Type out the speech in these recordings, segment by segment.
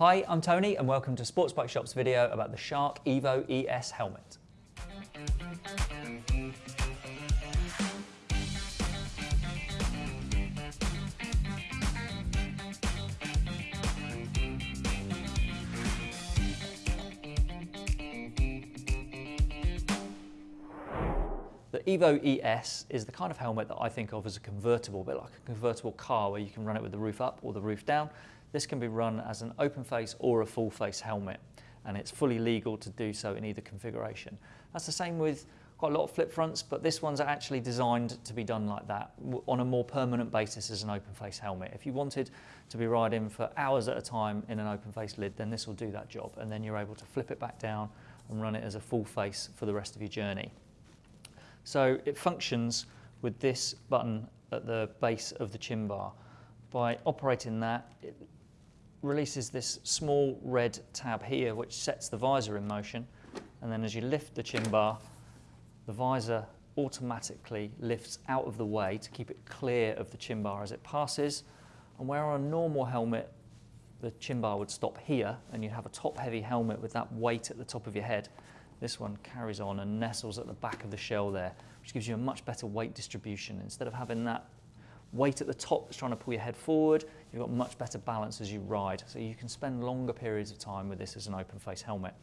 Hi, I'm Tony and welcome to Sports Bike Shop's video about the Shark Evo ES helmet. The Evo ES is the kind of helmet that I think of as a convertible, a bit like a convertible car where you can run it with the roof up or the roof down. This can be run as an open face or a full face helmet and it's fully legal to do so in either configuration. That's the same with quite a lot of flip fronts, but this one's actually designed to be done like that on a more permanent basis as an open face helmet. If you wanted to be riding for hours at a time in an open face lid, then this will do that job. And then you're able to flip it back down and run it as a full face for the rest of your journey. So it functions with this button at the base of the chin bar. By operating that, it releases this small red tab here which sets the visor in motion and then as you lift the chin bar, the visor automatically lifts out of the way to keep it clear of the chin bar as it passes and where on a normal helmet the chin bar would stop here and you'd have a top heavy helmet with that weight at the top of your head this one carries on and nestles at the back of the shell there, which gives you a much better weight distribution. Instead of having that weight at the top that's trying to pull your head forward, you've got much better balance as you ride. So you can spend longer periods of time with this as an open face helmet.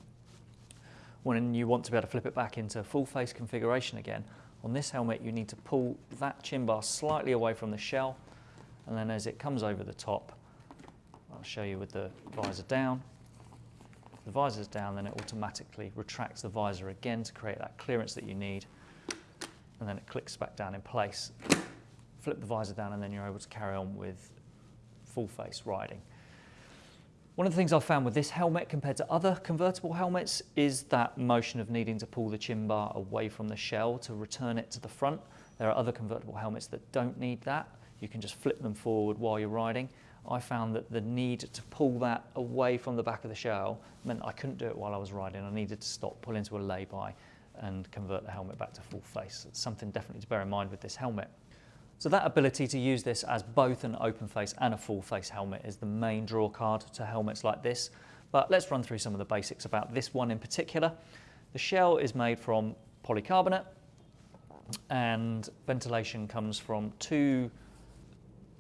When you want to be able to flip it back into full face configuration again, on this helmet you need to pull that chin bar slightly away from the shell and then as it comes over the top, I'll show you with the visor down, the visor is down, then it automatically retracts the visor again to create that clearance that you need. And then it clicks back down in place. Flip the visor down and then you're able to carry on with full face riding. One of the things I've found with this helmet compared to other convertible helmets is that motion of needing to pull the chin bar away from the shell to return it to the front. There are other convertible helmets that don't need that. You can just flip them forward while you're riding. I found that the need to pull that away from the back of the shell meant I couldn't do it while I was riding. I needed to stop, pull into a lay-by and convert the helmet back to full face. It's something definitely to bear in mind with this helmet. So that ability to use this as both an open face and a full face helmet is the main draw card to helmets like this. But let's run through some of the basics about this one in particular. The shell is made from polycarbonate and ventilation comes from two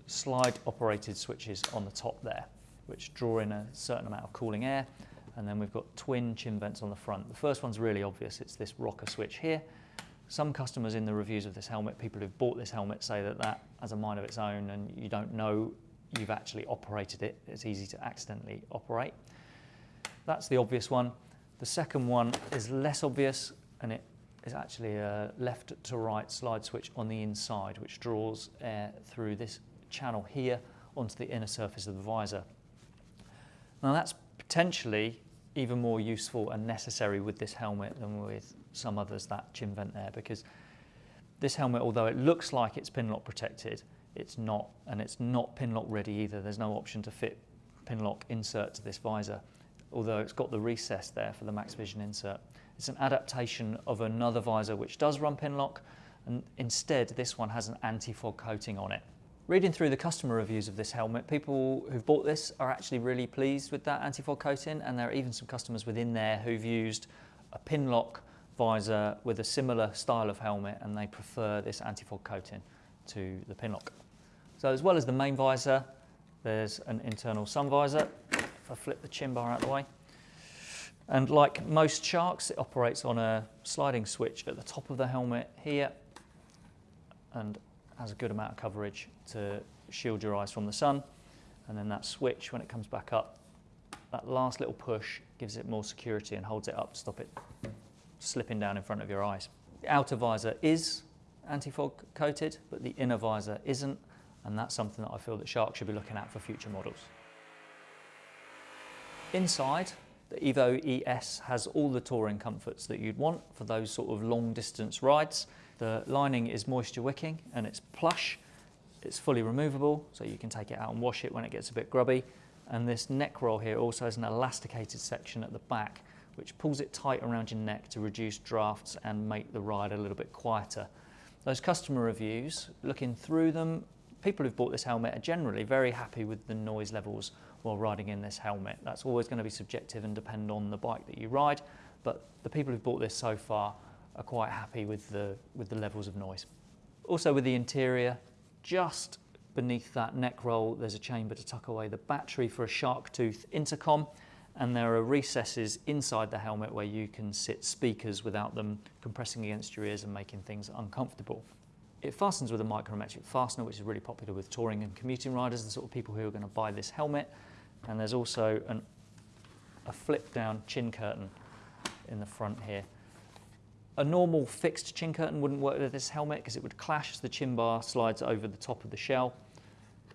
slide operated switches on the top there, which draw in a certain amount of cooling air. And then we've got twin chin vents on the front. The first one's really obvious. It's this rocker switch here. Some customers in the reviews of this helmet, people who've bought this helmet say that that has a mind of its own and you don't know you've actually operated it. It's easy to accidentally operate. That's the obvious one. The second one is less obvious and it is actually a left to right slide switch on the inside which draws air through this channel here onto the inner surface of the visor. Now that's potentially even more useful and necessary with this helmet than with some others, that chin vent there, because this helmet, although it looks like it's pinlock protected, it's not, and it's not pinlock ready either. There's no option to fit pinlock insert to this visor, although it's got the recess there for the Max Vision insert. It's an adaptation of another visor which does run pinlock, and instead this one has an anti-fog coating on it. Reading through the customer reviews of this helmet, people who've bought this are actually really pleased with that anti-fog coating and there are even some customers within there who've used a pinlock visor with a similar style of helmet and they prefer this anti-fog coating to the pinlock. So as well as the main visor, there's an internal sun visor. If I flip the chin bar out of the way. And like most sharks, it operates on a sliding switch at the top of the helmet here and has a good amount of coverage to shield your eyes from the sun. And then that switch, when it comes back up, that last little push gives it more security and holds it up to stop it slipping down in front of your eyes. The outer visor is anti-fog coated, but the inner visor isn't. And that's something that I feel that Shark should be looking at for future models. Inside, the Evo ES has all the touring comforts that you'd want for those sort of long distance rides. The lining is moisture wicking and it's plush. It's fully removable, so you can take it out and wash it when it gets a bit grubby. And this neck roll here also has an elasticated section at the back, which pulls it tight around your neck to reduce drafts and make the ride a little bit quieter. Those customer reviews, looking through them, people who've bought this helmet are generally very happy with the noise levels while riding in this helmet. That's always going to be subjective and depend on the bike that you ride, but the people who've bought this so far are quite happy with the, with the levels of noise. Also with the interior, just beneath that neck roll, there's a chamber to tuck away the battery for a Sharktooth intercom, and there are recesses inside the helmet where you can sit speakers without them compressing against your ears and making things uncomfortable. It fastens with a micrometric fastener, which is really popular with touring and commuting riders, the sort of people who are going to buy this helmet. And there's also an, a flip down chin curtain in the front here. A normal fixed chin curtain wouldn't work with this helmet because it would clash as the chin bar slides over the top of the shell.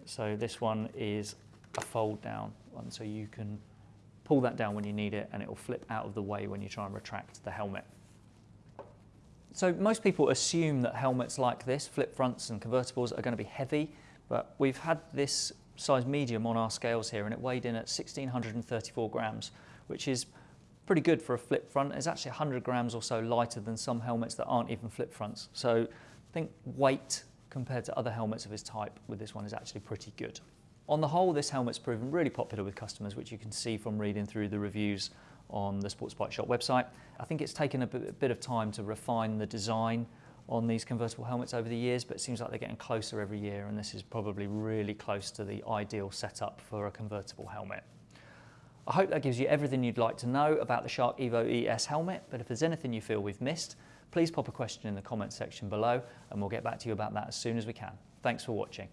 So this one is a fold down one, so you can pull that down when you need it and it will flip out of the way when you try and retract the helmet. So most people assume that helmets like this, flip fronts and convertibles, are going to be heavy, but we've had this size medium on our scales here and it weighed in at 1634 grams, which is pretty good for a flip front. It's actually 100 grams or so lighter than some helmets that aren't even flip fronts. So I think weight compared to other helmets of his type with this one is actually pretty good. On the whole, this helmet's proven really popular with customers, which you can see from reading through the reviews on the Sports Bike Shop website. I think it's taken a bit of time to refine the design on these convertible helmets over the years, but it seems like they're getting closer every year, and this is probably really close to the ideal setup for a convertible helmet. I hope that gives you everything you'd like to know about the Shark Evo ES helmet, but if there's anything you feel we've missed, please pop a question in the comments section below, and we'll get back to you about that as soon as we can. Thanks for watching.